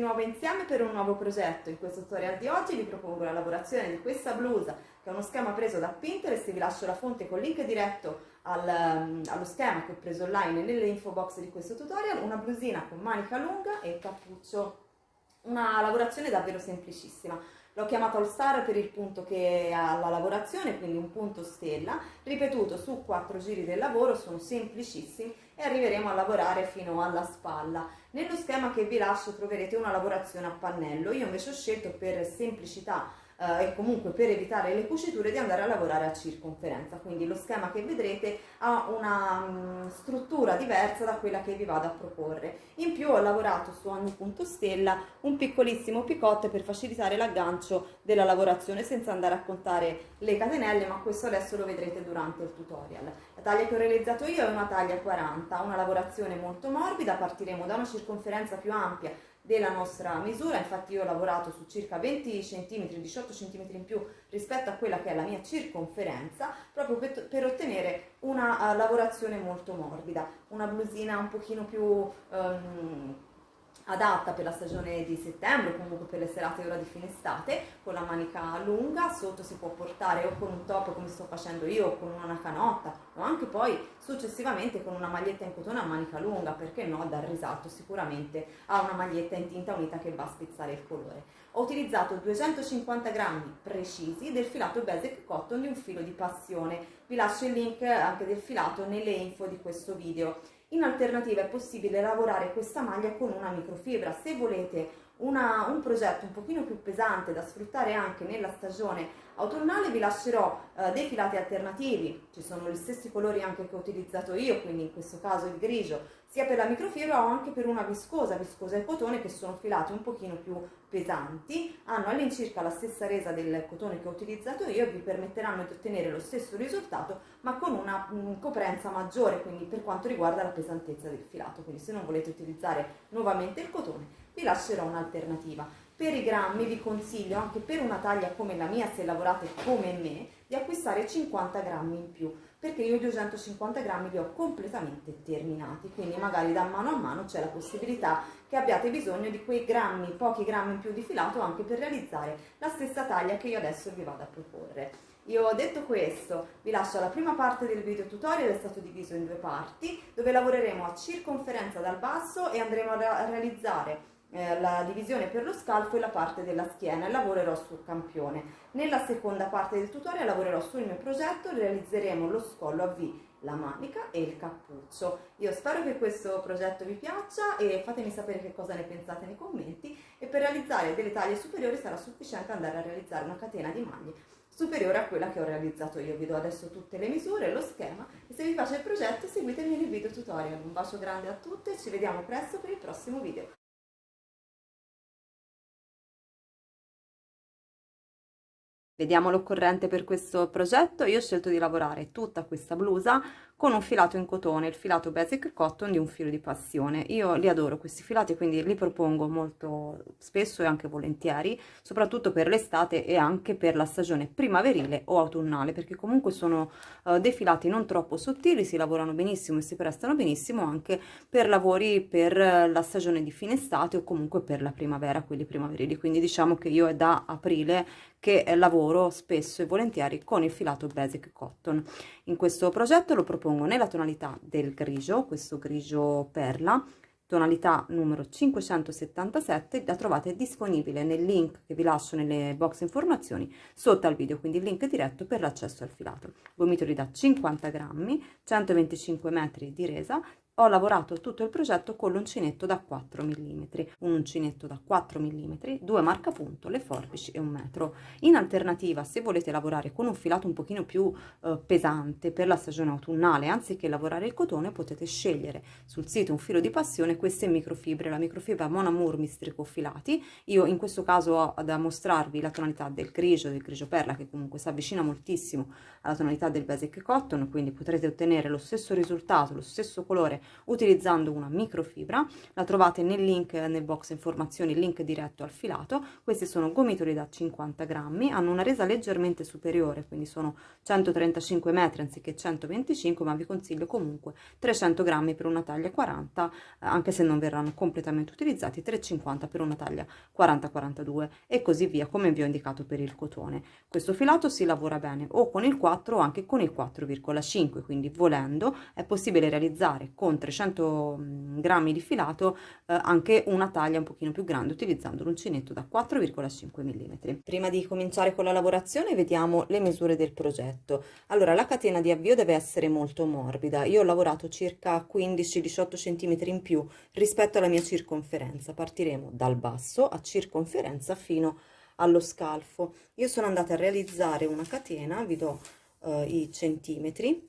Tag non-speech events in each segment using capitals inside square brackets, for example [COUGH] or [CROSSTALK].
Nuovo insieme per un nuovo progetto. In questo tutorial di oggi vi propongo la lavorazione di questa blusa che è uno schema preso da Pinterest, vi lascio la fonte con link diretto al, um, allo schema che ho preso online nelle info box di questo tutorial, una blusina con manica lunga e cappuccio, una lavorazione davvero semplicissima. L'ho chiamato All Star per il punto che ha la lavorazione, quindi un punto stella, ripetuto su quattro giri del lavoro, sono semplicissimi e arriveremo a lavorare fino alla spalla. Nello schema che vi lascio troverete una lavorazione a pannello, io invece ho scelto per semplicità eh, e comunque per evitare le cuciture di andare a lavorare a circonferenza. Quindi lo schema che vedrete ha una mh, mm, struttura diversa da quella che vi vado a proporre. In più ho lavorato su ogni punto stella un piccolissimo picotte per facilitare l'aggancio della lavorazione senza andare a contare le catenelle ma questo adesso lo vedrete durante il tutorial. La taglia che ho realizzato io è una taglia 40 una lavorazione molto morbida. Partiremo da una circonferenza più ampia della nostra misura, infatti io ho lavorato su circa 20 cm, 18 cm in più rispetto a quella che è la mia circonferenza, proprio per, per ottenere una uh, lavorazione molto morbida, una blusina un pochino più... Um, adatta per la stagione di settembre o comunque per le serate ora di fine estate con la manica lunga sotto si può portare o con un top come sto facendo io o con una canotta o anche poi successivamente con una maglietta in cotone a manica lunga perché no dar risalto sicuramente a una maglietta in tinta unita che va a spezzare il colore. Ho utilizzato 250 grammi precisi del filato basic cotton di un filo di passione. Vi lascio il link anche del filato nelle info di questo video in alternativa è possibile lavorare questa maglia con una microfibra. Se volete una, un progetto un pochino più pesante da sfruttare anche nella stagione autunnale. Vi lascerò eh, dei filati alternativi, ci sono gli stessi colori anche che ho utilizzato io, quindi in questo caso il grigio, sia per la microfibra o anche per una viscosa, viscosa e cotone che sono filati un pochino più pesanti, hanno all'incirca la stessa resa del cotone che ho utilizzato io vi permetteranno di ottenere lo stesso risultato ma con una mh, mm, coprenza maggiore, quindi per quanto riguarda la pesantezza del filato, quindi se non volete utilizzare nuovamente il cotone vi lascerò un'alternativa. Per i grammi vi consiglio anche per una taglia come la mia, se lavorate come me, di acquistare 50 grammi in più, perché io i 250 grammi li ho completamente terminati, quindi magari da mano a mano c'è la possibilità che abbiate bisogno di quei grammi, pochi grammi in più di filato anche per realizzare la stessa taglia che io adesso vi vado a proporre. Io ho detto questo, vi lascio la prima parte del video tutorial, è stato diviso in due parti, dove lavoreremo a circonferenza dal basso e andremo a realizzare eh, la divisione per lo scalfo e la parte della schiena e lavorerò sul campione. Nella seconda parte del tutorial lavorerò sul mio progetto, realizzeremo lo scollo a V, la manica e il cappuccio. Io spero che questo progetto vi piaccia e fatemi sapere che cosa ne pensate nei commenti e per realizzare delle taglie superiori sarà sufficiente andare a realizzare una catena di maglie superiore a quella che ho realizzato io. Vi do adesso tutte le misure, lo schema e se vi piace il progetto seguitemi nel video tutorial. Un bacio grande a tutte e ci vediamo presto per il prossimo video. Vediamo l'occorrente per questo progetto, io ho scelto di lavorare tutta questa blusa con un filato in cotone, il filato Basic Cotton di un filo di passione. Io li adoro questi filati, quindi li propongo molto spesso e anche volentieri, soprattutto per l'estate e anche per la stagione primaverile o autunnale, perché comunque sono uh, dei filati non troppo sottili, si lavorano benissimo e si prestano benissimo anche per lavori per la stagione di fine estate o comunque per la primavera, quelli primaverili. Quindi diciamo che io è da aprile che lavoro spesso e volentieri con il filato Basic Cotton. In questo progetto lo propongo nella tonalità del grigio, questo grigio perla, tonalità numero 577, la trovate disponibile nel link che vi lascio nelle box informazioni sotto al video, quindi il link diretto per l'accesso al filato. Gomitoli da 50 grammi, 125 metri di resa, ho lavorato tutto il progetto con l'uncinetto da 4 mm, un uncinetto da 4 mm, due marcapunto, le forbici e un metro. In alternativa, se volete lavorare con un filato un pochino più eh, pesante per la stagione autunnale, anziché lavorare il cotone, potete scegliere sul sito un filo di passione queste microfibre, la microfibra Mon Amour Mistrico Filati. Io in questo caso ho da mostrarvi la tonalità del grigio, del grigio perla, che comunque si avvicina moltissimo alla tonalità del basic cotton, quindi potrete ottenere lo stesso risultato, lo stesso colore utilizzando una microfibra, la trovate nel link nel box informazioni, link diretto al filato, questi sono gomitoli da 50 grammi, hanno una resa leggermente superiore, quindi sono 135 metri anziché 125, ma vi consiglio comunque 300 grammi per una taglia 40, eh, anche se non verranno completamente utilizzati, 350 per una taglia 40-42 e così via, come vi ho indicato per il cotone. Questo filato si lavora bene o con il 4 o anche con il 4,5, quindi volendo è possibile realizzare con 300 mm, grammi di filato eh, anche una taglia un pochino più grande utilizzando l'uncinetto da 4,5 mm. Prima di cominciare con la lavorazione vediamo le misure del progetto. Allora la catena di avvio deve essere molto morbida, io ho lavorato circa 15-18 cm in più rispetto alla mia circonferenza, partiremo dal basso a circonferenza fino allo scalfo. Io sono andata a realizzare una catena, vi do uh, i centimetri,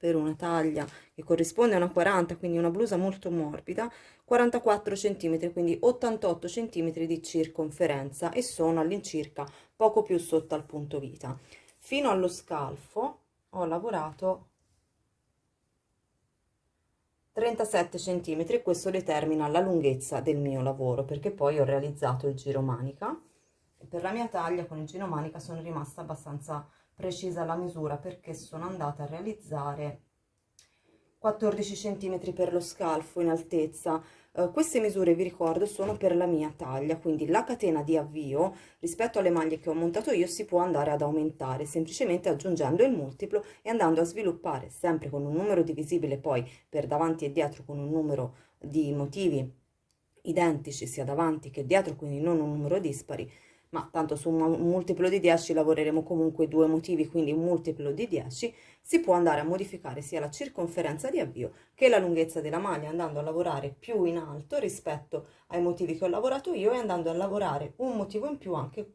per una taglia che corrisponde a una 40, quindi una blusa molto morbida, 44 cm, quindi 88 cm di circonferenza e sono all'incirca poco più sotto al punto vita. Fino allo scalfo ho lavorato 37 cm, questo determina la lunghezza del mio lavoro perché poi ho realizzato il giro manica per la mia taglia con il giro manica sono rimasta abbastanza precisa la misura perché sono andata a realizzare 14 cm per lo scalfo in altezza. Uh, queste misure vi ricordo sono per la mia taglia quindi la catena di avvio rispetto alle maglie che ho montato io si può andare ad aumentare semplicemente aggiungendo il multiplo e andando a sviluppare sempre con un numero divisibile poi per davanti e dietro con un numero di motivi identici sia davanti che dietro quindi non un numero dispari ma tanto su un multiplo di 10 lavoreremo comunque due motivi, quindi un multiplo di 10, si può andare a modificare sia la circonferenza di avvio che la lunghezza della maglia andando a lavorare più in alto rispetto ai motivi che ho lavorato io e andando a lavorare un motivo in più anche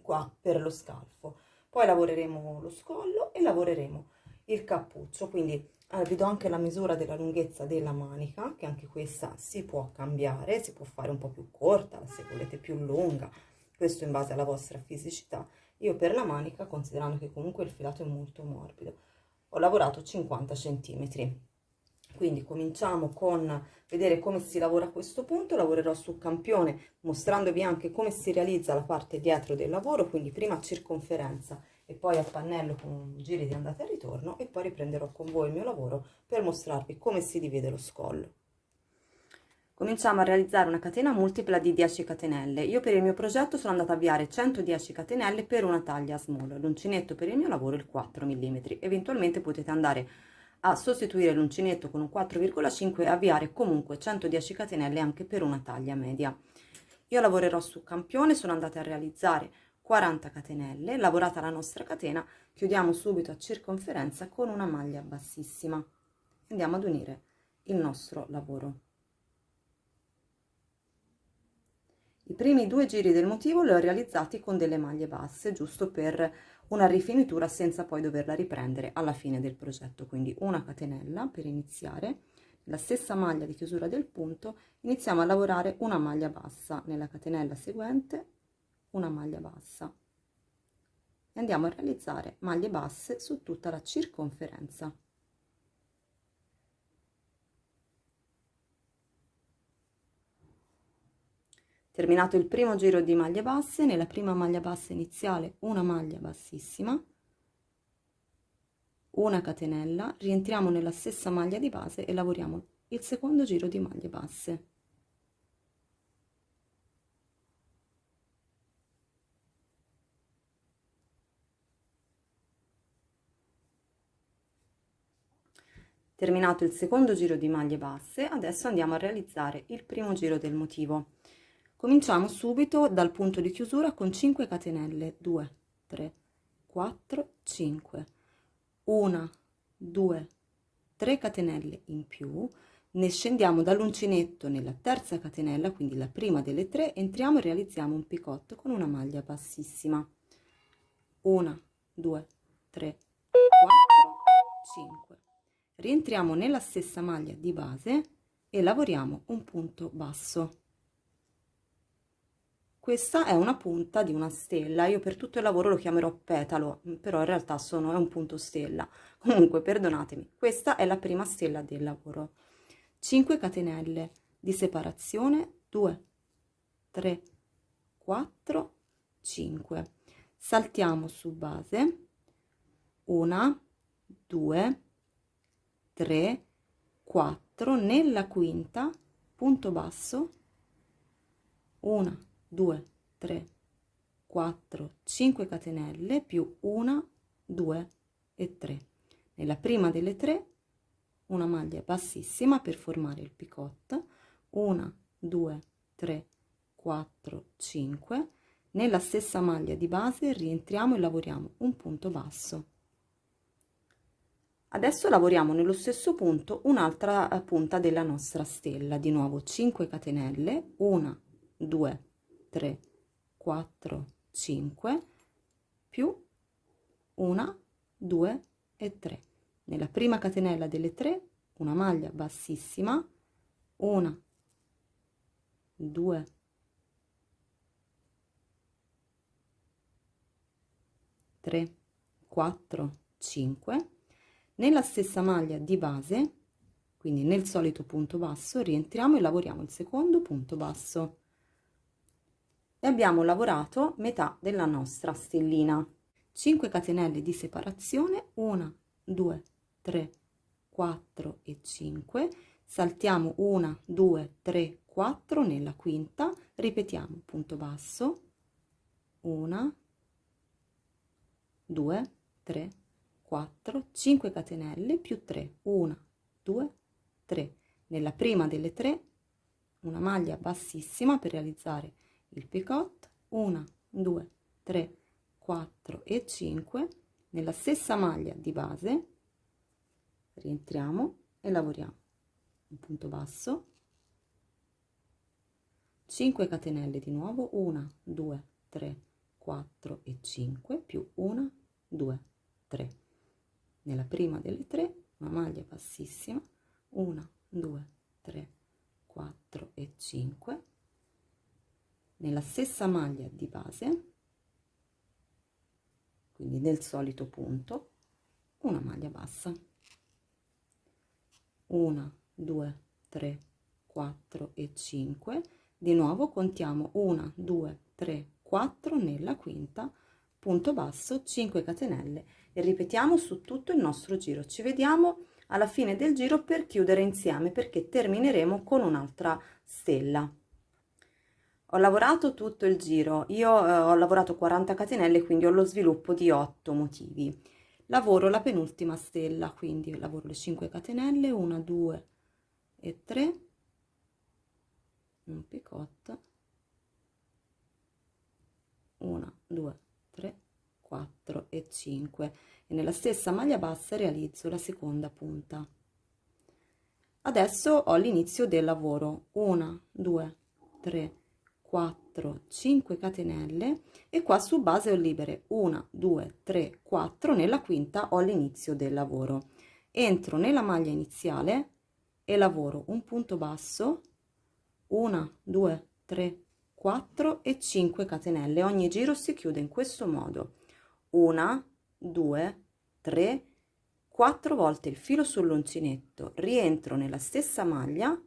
qua per lo scalfo. Poi lavoreremo lo scollo e lavoreremo il cappuccio, quindi eh, vi do anche la misura della lunghezza della manica, che anche questa si può cambiare, si può fare un po' più corta, se volete più lunga, questo in base alla vostra fisicità. Io per la manica, considerando che comunque il filato è molto morbido, ho lavorato 50 centimetri. Quindi cominciamo con vedere come si lavora a questo punto, lavorerò su campione mostrandovi anche come si realizza la parte dietro del lavoro, quindi prima circonferenza e poi a pannello con giri di andata e ritorno e poi riprenderò con voi il mio lavoro per mostrarvi come si divide lo scollo cominciamo a realizzare una catena multipla di 10 catenelle. Io per il mio progetto sono andata a avviare 110 catenelle per una taglia small, l'uncinetto per il mio lavoro il 4 mm. Eventualmente potete andare a sostituire l'uncinetto con un 4,5 e avviare comunque 110 catenelle anche per una taglia media. Io lavorerò su campione, sono andata a realizzare 40 catenelle, lavorata la nostra catena, chiudiamo subito a circonferenza con una maglia bassissima. Andiamo ad unire il nostro lavoro. I primi due giri del motivo li ho realizzati con delle maglie basse, giusto per una rifinitura senza poi doverla riprendere alla fine del progetto. Quindi una catenella per iniziare, la stessa maglia di chiusura del punto, iniziamo a lavorare una maglia bassa nella catenella seguente, una maglia bassa. E andiamo a realizzare maglie basse su tutta la circonferenza. Terminato il primo giro di maglie basse nella prima maglia bassa iniziale una maglia bassissima una catenella rientriamo nella stessa maglia di base e lavoriamo il secondo giro di maglie basse. Terminato il secondo giro di maglie basse adesso andiamo a realizzare il primo giro del motivo cominciamo subito dal punto di chiusura con 5 catenelle. 2 3 4 5 1 2 3 catenelle in più. Ne scendiamo dall'uncinetto nella terza catenella quindi la prima delle tre entriamo e realizziamo un picotto con una maglia bassissima. 1 2 3 4 5 rientriamo nella stessa maglia di base e lavoriamo un punto basso questa è una punta di una stella. Io per tutto il lavoro lo chiamerò petalo però in realtà sono è un punto stella. [LAUGHS] Comunque perdonatemi questa è la prima stella del lavoro. 5 catenelle di separazione 2 3 4 5 saltiamo su base. 1 2 3 4 nella quinta punto basso. 1 2 3 4 5 catenelle più 1 2 e 3 nella prima delle tre una maglia bassissima per formare il picot. 1 2 3 4 5 nella stessa maglia di base rientriamo e lavoriamo un punto basso. Adesso lavoriamo nello stesso punto un'altra eh, punta della nostra stella. Di nuovo 5 catenelle 1 2 3 4 5 più 1 2 e 3 nella prima catenella delle 3 una maglia bassissima 1 2 3 4 5 nella stessa maglia di base quindi nel solito punto basso rientriamo e lavoriamo il secondo punto basso e abbiamo lavorato metà della nostra stellina. 5 catenelle di separazione 1 2 3 4 e 5 saltiamo 1 2 3 4 nella quinta. Ripetiamo punto basso. 1 2 3 4 5 catenelle più 3 1 2 3 nella prima delle tre una maglia bassissima per realizzare il picot 1 2 3 4 e 5 nella stessa maglia di base. Rientriamo e lavoriamo. Un punto basso. 5 catenelle di nuovo 1 2 3 4 e 5 più 1 2 3 nella prima delle tre una maglia bassissima 1 2 3 4 e 5 nella stessa maglia di base quindi nel solito punto una maglia bassa. 1 2 3 4 e 5 di nuovo contiamo 1 2 3 4 nella quinta punto basso 5 catenelle. E ripetiamo su tutto il nostro giro. Ci vediamo alla fine del giro per chiudere insieme perché termineremo con un'altra stella ho lavorato tutto il giro. Io eh, ho lavorato 40 catenelle quindi ho lo sviluppo di 8 motivi. Lavoro la penultima stella quindi lavoro le 5 catenelle 1 2 e 3 un picot. 1 2 3 4 e 5 e nella stessa maglia bassa realizzo la seconda punta. Adesso ho l'inizio del lavoro. 1 2 3 4 5 catenelle e qua su base ho libere 1 2 3 4 nella quinta ho l'inizio del lavoro. Entro nella maglia iniziale e lavoro un punto basso 1 2 3 4 e 5 catenelle. Ogni giro si chiude in questo modo. 1 2 3 4 volte il filo sull'uncinetto rientro nella stessa maglia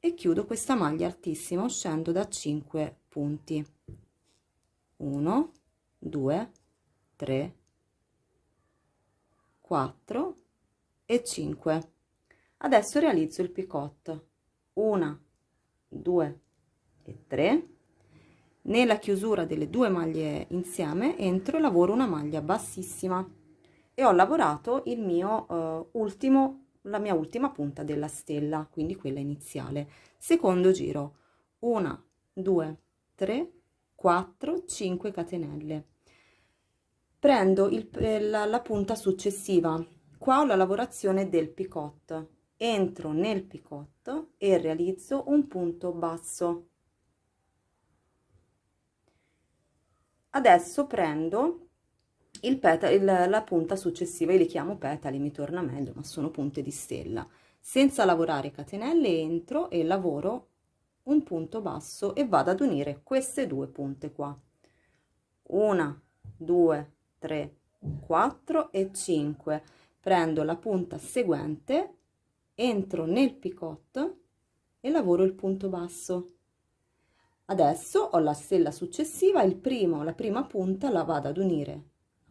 e chiudo questa maglia altissima uscendo da 5 punti. 1 2 3 4 e 5 adesso realizzo il picot. 1 2 e 3 nella chiusura delle due maglie insieme entro e lavoro una maglia bassissima. E ho lavorato il mio uh, ultimo la mia ultima punta della stella quindi quella iniziale. Secondo giro. 1 2 3 4 5 catenelle. Prendo il, la, la punta successiva. Qua ho la lavorazione del picot. Entro nel picot e realizzo un punto basso. Adesso prendo il petalo, il, la punta successiva, io li chiamo petali, mi torna meglio, ma sono punte di stella. Senza lavorare catenelle entro e lavoro un punto basso e vado ad unire queste due punte qua. Una, due, tre, quattro e cinque. Prendo la punta seguente entro nel picot e lavoro il punto basso adesso ho la stella successiva il primo la prima punta la vado ad unire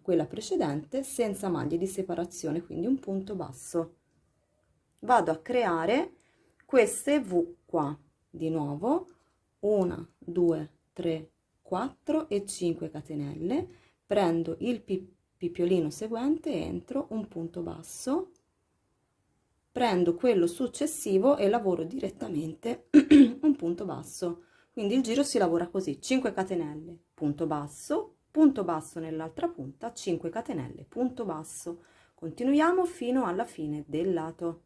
quella precedente senza maglie di separazione quindi un punto basso. Vado a creare queste v qua di nuovo 1 2 3 4 e 5 catenelle. Prendo il pippiolino seguente entro un punto basso. Prendo quello successivo e lavoro direttamente [CLEARS THROAT] un punto basso. Quindi il giro si lavora così 5 catenelle punto basso punto basso nell'altra punta 5 catenelle punto basso. Continuiamo fino alla fine del lato.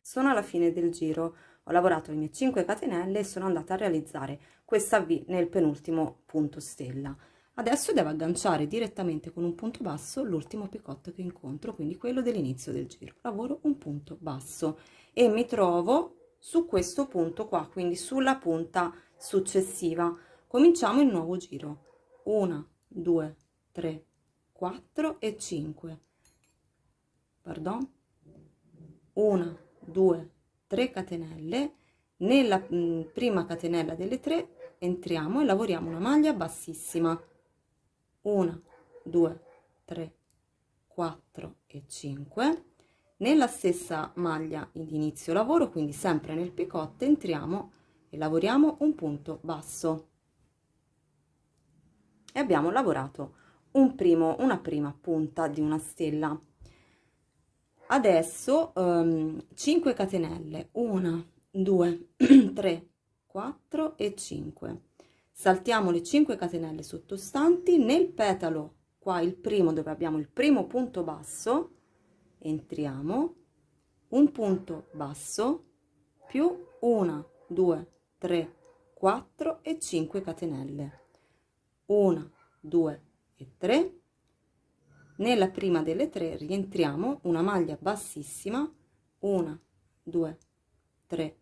Sono alla fine del giro. Ho lavorato le mie 5 catenelle e sono andata a realizzare questa V nel penultimo punto stella. Adesso devo agganciare direttamente con un punto basso l'ultimo picotto che incontro quindi quello dell'inizio del giro. Lavoro un punto basso e mi trovo su questo punto qua quindi sulla punta successiva. Cominciamo il nuovo giro 1 2 3 4 e 5 pardon? 1 2 3 catenelle. Nella mm, prima catenella delle 3 entriamo e lavoriamo una maglia bassissima. 1 2 3 4 e 5 nella stessa maglia di inizio lavoro quindi sempre nel picot entriamo e lavoriamo un punto basso e abbiamo lavorato un primo una prima punta di una stella. Adesso um, 5 catenelle. 1 2 3 4 e 5 saltiamo le 5 catenelle sottostanti. Nel petalo qua il primo dove abbiamo il primo punto basso entriamo. Un punto basso più 1 2 3 4 e 5 catenelle 1 2 e 3 nella prima delle tre rientriamo una maglia bassissima. 1 2 3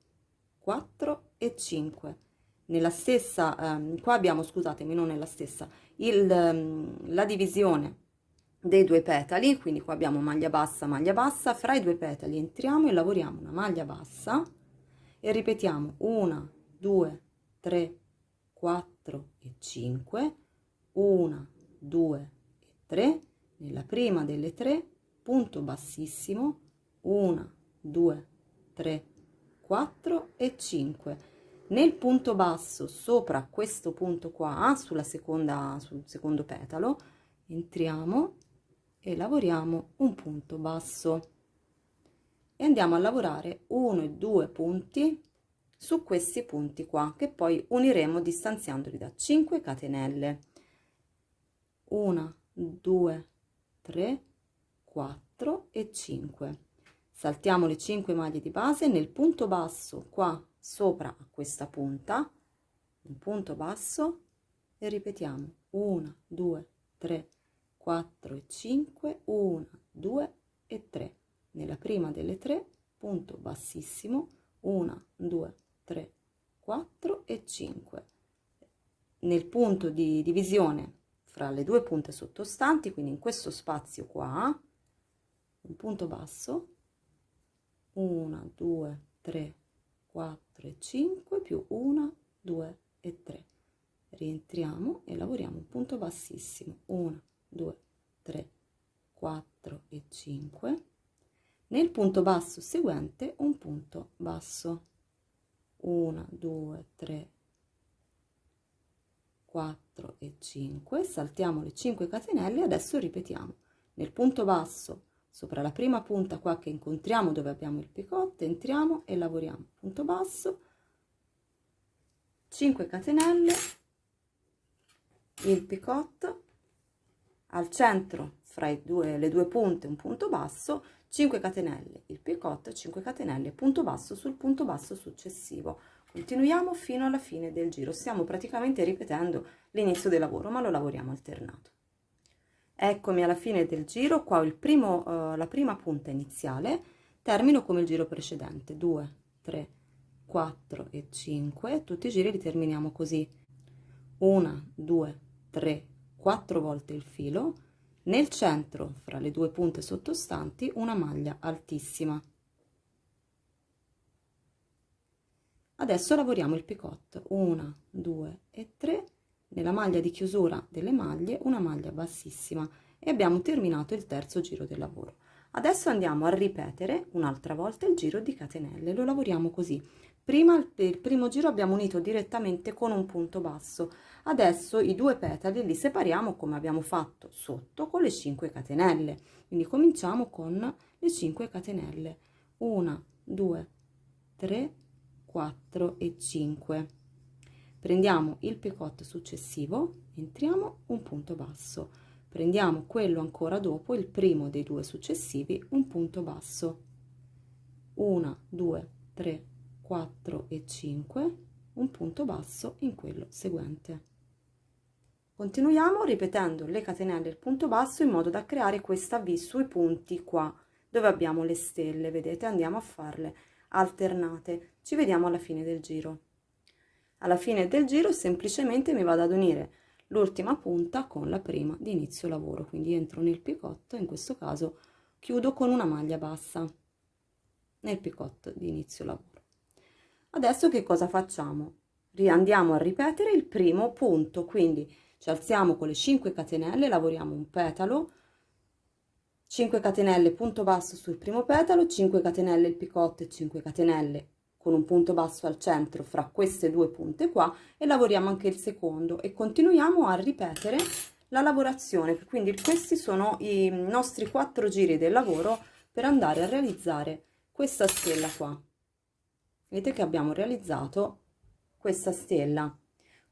4 e 5 nella stessa um, qua abbiamo scusatemi non nella stessa. Il, um, la divisione dei due petali quindi qua abbiamo maglia bassa maglia bassa. Fra i due petali entriamo e lavoriamo una maglia bassa. E ripetiamo 1 2 3 4 e 5 1 2 e 3 nella prima delle tre punto bassissimo 1 2 3 4 e 5 nel punto basso sopra questo punto qua sulla seconda sul secondo petalo entriamo e lavoriamo un punto basso. E andiamo a lavorare uno e due punti su questi punti qua che poi uniremo distanziandoli da 5 catenelle. 1 2 3 4 e 5 saltiamo le 5 maglie di base nel punto basso qua sopra a questa punta un punto basso e ripetiamo. 1 2 3 4 e 5 1 2 e 3 nella prima delle tre punto bassissimo 1 2 3 4 e 5 nel punto di divisione fra le due punte sottostanti quindi in questo spazio qua un punto basso 1 2 3 4 e 5 più 1 2 e 3 rientriamo e lavoriamo un punto bassissimo 1 2 3 4 e 5 nel punto basso seguente un punto basso 1 2 3 4 e 5 saltiamo le 5 catenelle adesso ripetiamo. Nel punto basso sopra la prima punta qua che incontriamo dove abbiamo il picot entriamo e lavoriamo. Punto basso 5 catenelle il picot al centro fra due, le due punte un punto basso 5 catenelle il picot 5 catenelle punto basso sul punto basso successivo. Continuiamo fino alla fine del giro. Stiamo praticamente ripetendo l'inizio del lavoro ma lo lavoriamo alternato. Eccomi alla fine del giro qua ho il primo uh, la prima punta iniziale. Termino come il giro precedente. 2 3 4 e 5 tutti i giri li terminiamo così. 1 2 3 4 volte il filo nel centro fra le due punte sottostanti una maglia altissima. Adesso lavoriamo il picotto 1 2 e 3 nella maglia di chiusura delle maglie una maglia bassissima. E abbiamo terminato il terzo giro del lavoro. Adesso andiamo a ripetere un'altra volta il giro di catenelle. Lo lavoriamo così. Prima il primo giro abbiamo unito direttamente con un punto basso adesso i due petali li separiamo come abbiamo fatto sotto con le 5 catenelle, quindi cominciamo con le 5 catenelle, 1, 2, 3, 4 e 5 prendiamo il picot successivo entriamo un punto basso. Prendiamo quello ancora dopo il primo dei due successivi un punto basso. 1 2 3 4 e 5 un punto basso in quello seguente continuiamo ripetendo le catenelle il punto basso in modo da creare questa v sui punti qua dove abbiamo le stelle vedete? Andiamo a farle alternate. Ci vediamo alla fine del giro. Alla fine del giro semplicemente mi vado ad unire l'ultima punta con la prima di inizio lavoro quindi entro nel picotto in questo caso chiudo con una maglia bassa nel picotto di inizio lavoro. Adesso che cosa facciamo? Andiamo a ripetere il primo punto quindi ci alziamo con le 5 catenelle lavoriamo un petalo. 5 catenelle punto basso sul primo petalo 5 catenelle il picotto e 5 catenelle con un punto basso al centro fra queste due punte qua e lavoriamo anche il secondo e continuiamo a ripetere la lavorazione. Quindi questi sono i nostri quattro giri del lavoro per andare a realizzare questa stella qua. Vedete che abbiamo realizzato questa stella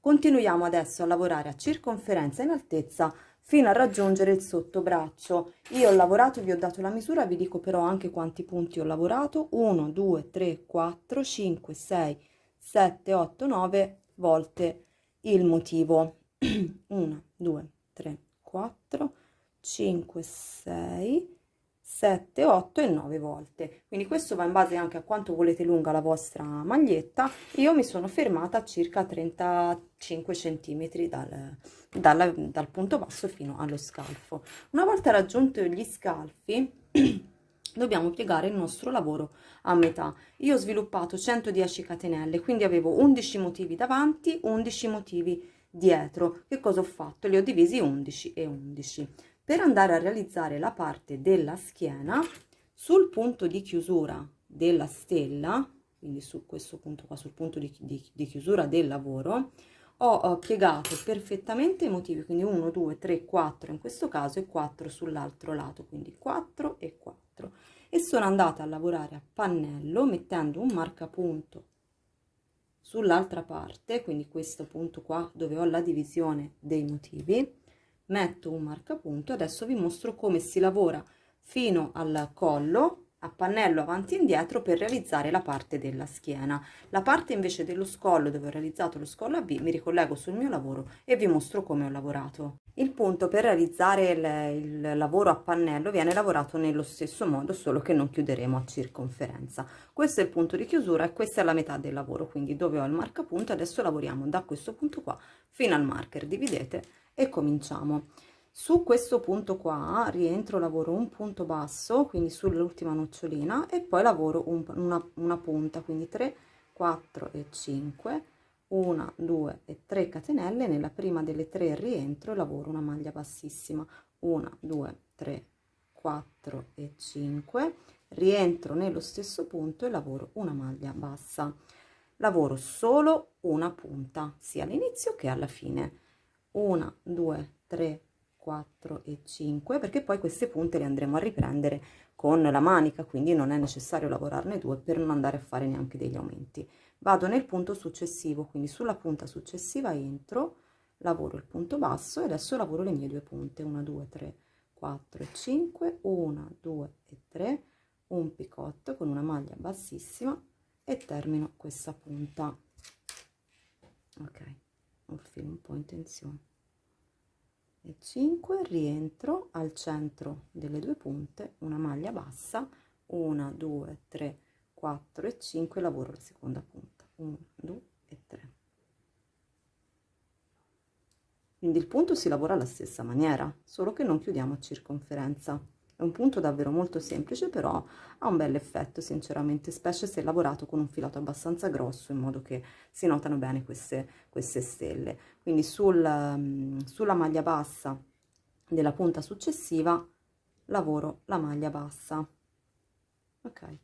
continuiamo adesso a lavorare a circonferenza in altezza fino a raggiungere il sottobraccio. Io ho lavorato vi ho dato la misura vi dico però anche quanti punti ho lavorato. 1 2 3 4 5 6 7 8 9 volte il motivo. 1 2 3 4 5 6 7, 8 e 9 volte. Quindi questo va in base anche a quanto volete lunga la vostra maglietta. Io mi sono fermata a circa 35 centimetri dal, dal, dal punto basso fino allo scalfo. Una volta raggiunto gli scalfi, [CLEARS THROAT] dobbiamo piegare il nostro lavoro a metà. Io ho sviluppato 110 catenelle, quindi avevo 11 motivi davanti, 11 motivi dietro. Che cosa ho fatto? Li ho divisi 11 e 11 per andare a realizzare la parte della schiena sul punto di chiusura della stella quindi su questo punto qua sul punto di, di, di chiusura del lavoro ho, ho piegato perfettamente i motivi quindi 1 2 3 4 in questo caso e 4 sull'altro lato quindi 4 e 4 e sono andata a lavorare a pannello mettendo un marcapunto sull'altra parte quindi questo punto qua dove ho la divisione dei motivi metto un marcapunto adesso vi mostro come si lavora fino al collo a pannello avanti e indietro per realizzare la parte della schiena. La parte invece dello scollo dove ho realizzato lo scollo a V mi ricollego sul mio lavoro e vi mostro come ho lavorato. Il punto per realizzare il, il lavoro a pannello viene lavorato nello stesso modo solo che non chiuderemo a circonferenza. Questo è il punto di chiusura e questa è la metà del lavoro. Quindi dove ho il marcapunto adesso lavoriamo da questo punto qua fino al marker. Dividete e cominciamo. Su questo punto qua rientro lavoro un punto basso quindi sull'ultima nocciolina e poi lavoro un, una, una punta quindi 3 4 e 5 1 2 e 3 catenelle. Nella prima delle tre rientro e lavoro una maglia bassissima 1 2 3 4 e 5 rientro nello stesso punto e lavoro una maglia bassa. Lavoro solo una punta sia all'inizio che alla fine 1 2 3 4 e 5 perché poi queste punte le andremo a riprendere con la manica quindi non è necessario lavorarne due per non andare a fare neanche degli aumenti. Vado nel punto successivo quindi sulla punta successiva entro lavoro il punto basso e adesso lavoro le mie due punte. 1 2 3 4 e 5 1 2 e 3 un picotto con una maglia bassissima e termino questa punta. Ok filo un po' in tensione. E 5 rientro al centro delle due punte una maglia bassa 1 2 3 4 e 5 lavoro la seconda punta. 1 2 e 3 quindi il punto si lavora alla stessa maniera solo che non chiudiamo a circonferenza È un punto davvero molto semplice, però ha un bel effetto, sinceramente, specie se lavorato con un filato abbastanza grosso, in modo che si notano bene queste, queste stelle. Quindi sul, um, sulla maglia bassa della punta successiva lavoro la maglia bassa. Ok.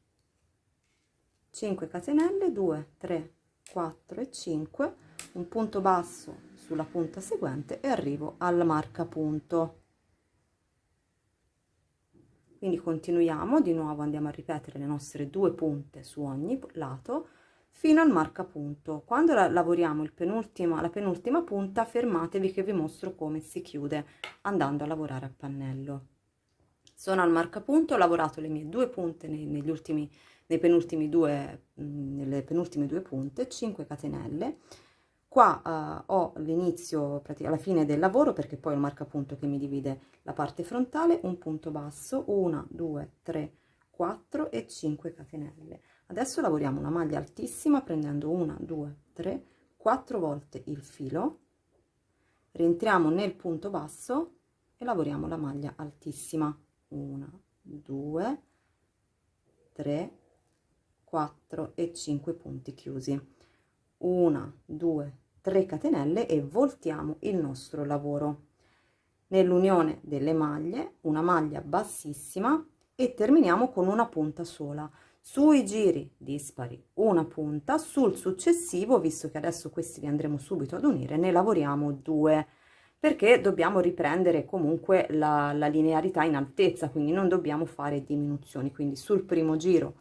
5 catenelle, 2, 3, 4 e 5, un punto basso sulla punta seguente e arrivo al marcapunto quindi continuiamo di nuovo andiamo a ripetere le nostre due punte su ogni lato fino al marcapunto. Quando la lavoriamo il penultima la penultima punta fermatevi che vi mostro come si chiude andando a lavorare a pannello. Sono al marcapunto ho lavorato le mie due punte nei, negli ultimi nei penultimi due nelle penultime due punte 5 catenelle qua uh, ho l'inizio alla fine del lavoro perché poi il marcapunto che mi divide la parte frontale un punto basso 1 2 3 4 e 5 catenelle. Adesso lavoriamo una maglia altissima prendendo 1 2 3 4 volte il filo rientriamo nel punto basso e lavoriamo la maglia altissima. 1 2 3 4 e 5 punti chiusi. 1 2 3 catenelle e voltiamo il nostro lavoro. Nell'unione delle maglie una maglia bassissima e terminiamo con una punta sola. Sui giri dispari una punta sul successivo visto che adesso questi li andremo subito ad unire ne lavoriamo due perché dobbiamo riprendere comunque la, la linearità in altezza quindi non dobbiamo fare diminuzioni. Quindi sul primo giro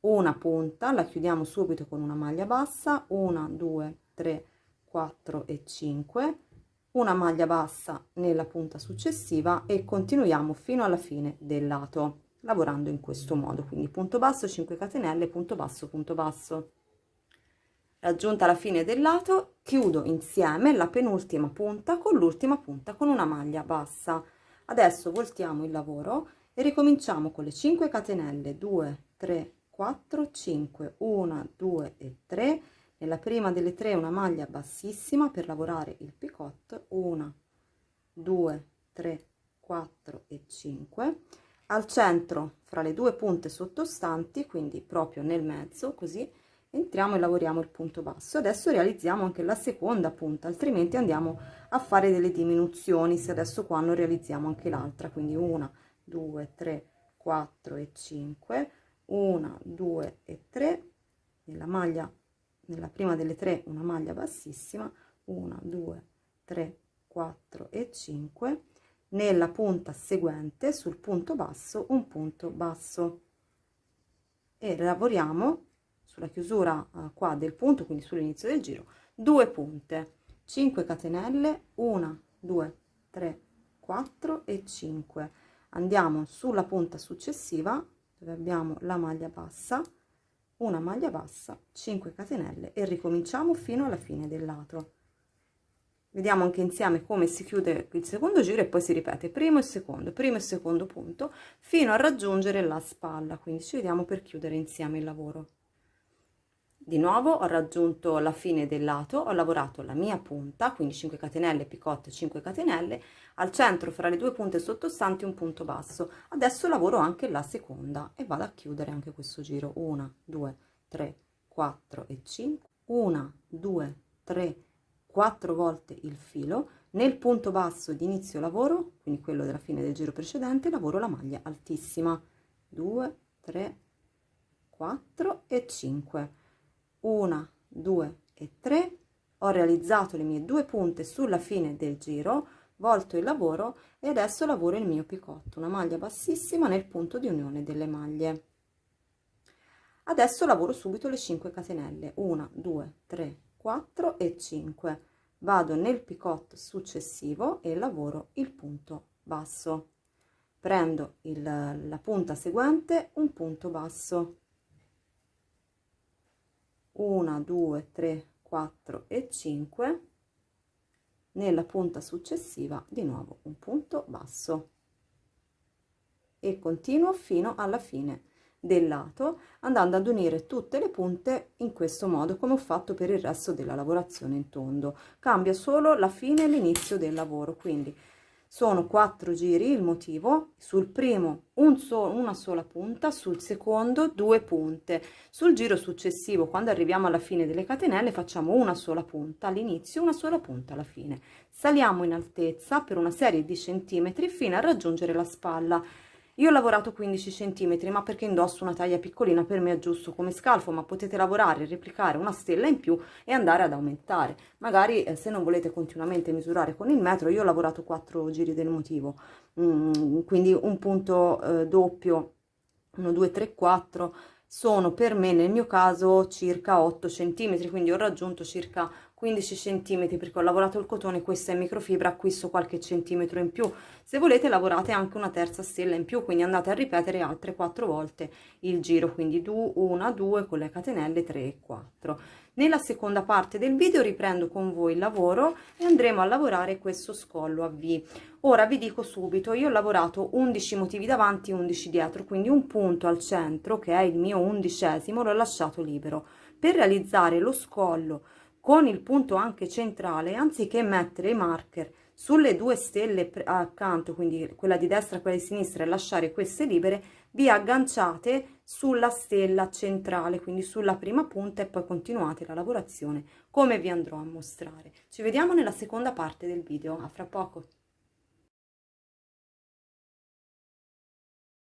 una punta la chiudiamo subito con una maglia bassa una due tre 4 e 5 una maglia bassa nella punta successiva e continuiamo fino alla fine del lato lavorando in questo modo. Quindi punto basso 5 catenelle punto basso punto basso. Raggiunta la fine del lato chiudo insieme la penultima punta con l'ultima punta con una maglia bassa. Adesso voltiamo il lavoro e ricominciamo con le 5 catenelle. 2 3 4 5 1 2 e 3 nella prima delle tre una maglia bassissima per lavorare il picot 1 2 3 4 e 5 al centro fra le due punte sottostanti quindi proprio nel mezzo così entriamo e lavoriamo il punto basso. Adesso realizziamo anche la seconda punta altrimenti andiamo a fare delle diminuzioni se adesso qua non realizziamo anche l'altra. Quindi 1 2 3 4 e 5 1 2 e 3 nella maglia nella prima delle tre una maglia bassissima 1 2 3 4 e 5 nella punta seguente sul punto basso un punto basso. E lavoriamo sulla chiusura uh, qua del punto quindi sull'inizio del giro due punte. 5 catenelle 1 2 3 4 e 5 andiamo sulla punta successiva dove abbiamo la maglia bassa una maglia bassa 5 catenelle e ricominciamo fino alla fine del lato vediamo anche insieme come si chiude il secondo giro e poi si ripete primo e secondo primo e secondo punto fino a raggiungere la spalla. Quindi ci vediamo per chiudere insieme il lavoro di nuovo ho raggiunto la fine del lato ho lavorato la mia punta quindi 5 catenelle picotte 5 catenelle al centro fra le due punte sottostanti un punto basso. Adesso lavoro anche la seconda e vado a chiudere anche questo giro. 1 2 3 4 e 5 1 2 3 4 volte il filo. Nel punto basso di inizio lavoro quindi quello della fine del giro precedente lavoro la maglia altissima. 2 3 4 e 5 1 2 e 3 ho realizzato le mie due punte sulla fine del giro volto il lavoro e adesso lavoro il mio picotto una maglia bassissima nel punto di unione delle maglie. Adesso lavoro subito le 5 catenelle 1 2 3 4 e 5 vado nel picotto successivo e lavoro il punto basso. Prendo il, la punta seguente un punto basso 1 2 3 4 e 5 nella punta successiva di nuovo un punto basso. E continuo fino alla fine del lato andando ad unire tutte le punte in questo modo come ho fatto per il resto della lavorazione in tondo. Cambia solo la fine e l'inizio del lavoro quindi sono quattro giri il motivo. Sul primo un so una sola punta sul secondo due punte. Sul giro successivo quando arriviamo alla fine delle catenelle facciamo una sola punta. All'inizio una sola punta alla fine. Saliamo in altezza per una serie di centimetri fino a raggiungere la spalla io ho lavorato 15 cm, ma perché indosso una taglia piccolina per me è giusto come scalfo, ma potete lavorare, replicare una stella in più e andare ad aumentare. Magari eh, se non volete continuamente misurare con il metro, io ho lavorato 4 giri del motivo, mm, quindi un punto eh, doppio, 1, 2, 3, 4, sono per me nel mio caso circa 8 cm, quindi ho raggiunto circa 15 cm perché ho lavorato il cotone questa è microfibra acquisto qualche centimetro in più. Se volete lavorate anche una terza stella in più quindi andate a ripetere altre quattro volte il giro quindi 1 2 con le catenelle 3 e 4 nella seconda parte del video riprendo con voi il lavoro e andremo a lavorare questo scollo a V. Ora vi dico subito io ho lavorato 11 motivi davanti 11 dietro quindi un punto al centro che è il mio undicesimo l'ho lasciato libero. Per realizzare lo scollo con il punto anche centrale anziché mettere i marker sulle due stelle accanto quindi quella di destra e quella di sinistra e lasciare queste libere vi agganciate sulla stella centrale quindi sulla prima punta e poi continuate la lavorazione come vi andrò a mostrare. Ci vediamo nella seconda parte del video. A fra poco